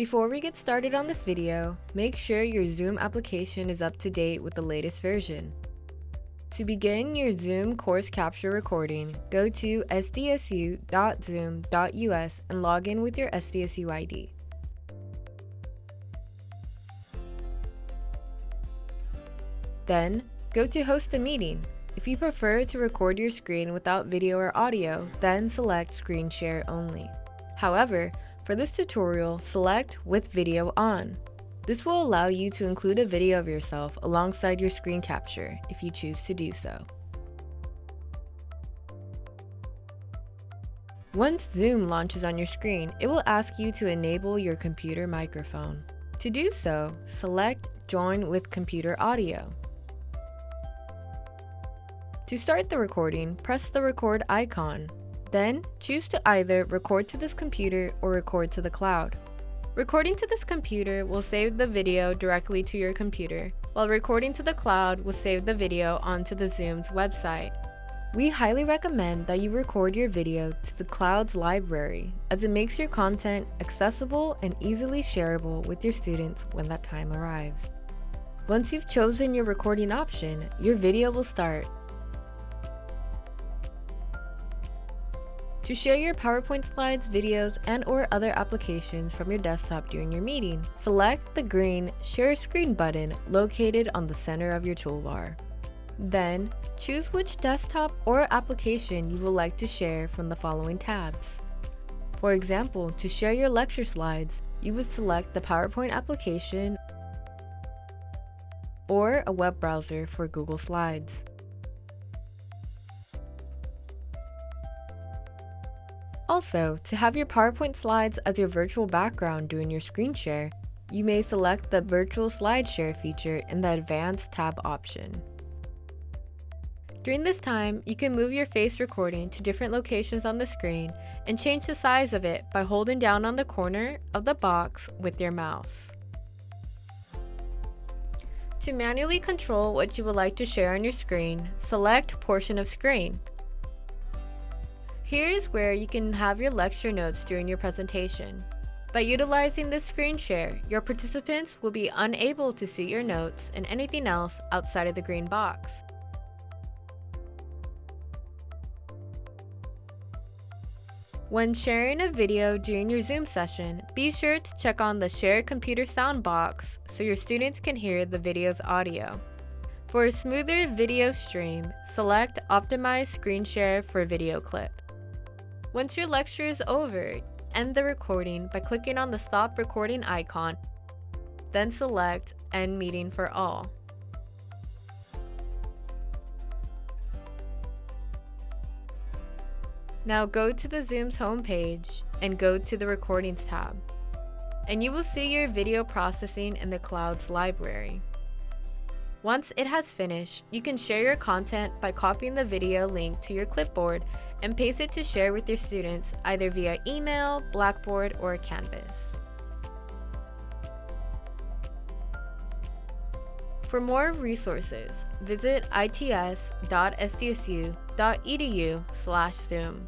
Before we get started on this video, make sure your Zoom application is up to date with the latest version. To begin your Zoom course capture recording, go to sdsu.zoom.us and log in with your SDSU ID. Then, go to Host a Meeting. If you prefer to record your screen without video or audio, then select Screen Share Only. However, for this tutorial, select With Video On. This will allow you to include a video of yourself alongside your screen capture if you choose to do so. Once Zoom launches on your screen, it will ask you to enable your computer microphone. To do so, select Join with Computer Audio. To start the recording, press the record icon. Then, choose to either record to this computer or record to the cloud. Recording to this computer will save the video directly to your computer, while recording to the cloud will save the video onto the Zoom's website. We highly recommend that you record your video to the cloud's library, as it makes your content accessible and easily shareable with your students when that time arrives. Once you've chosen your recording option, your video will start To share your PowerPoint slides, videos, and or other applications from your desktop during your meeting, select the green Share Screen button located on the center of your toolbar. Then, choose which desktop or application you would like to share from the following tabs. For example, to share your lecture slides, you would select the PowerPoint application or a web browser for Google Slides. Also, to have your PowerPoint slides as your virtual background during your screen share, you may select the Virtual Slide Share feature in the Advanced tab option. During this time, you can move your face recording to different locations on the screen and change the size of it by holding down on the corner of the box with your mouse. To manually control what you would like to share on your screen, select Portion of Screen. Here's where you can have your lecture notes during your presentation. By utilizing this screen share, your participants will be unable to see your notes and anything else outside of the green box. When sharing a video during your Zoom session, be sure to check on the Share Computer Sound box so your students can hear the video's audio. For a smoother video stream, select Optimize Screen Share for Video Clip. Once your lecture is over, end the recording by clicking on the stop recording icon, then select End Meeting for All. Now go to the Zoom's homepage and go to the Recordings tab, and you will see your video processing in the Cloud's library. Once it has finished, you can share your content by copying the video link to your clipboard and paste it to share with your students either via email, Blackboard, or Canvas. For more resources, visit its.sdsu.edu slash Zoom.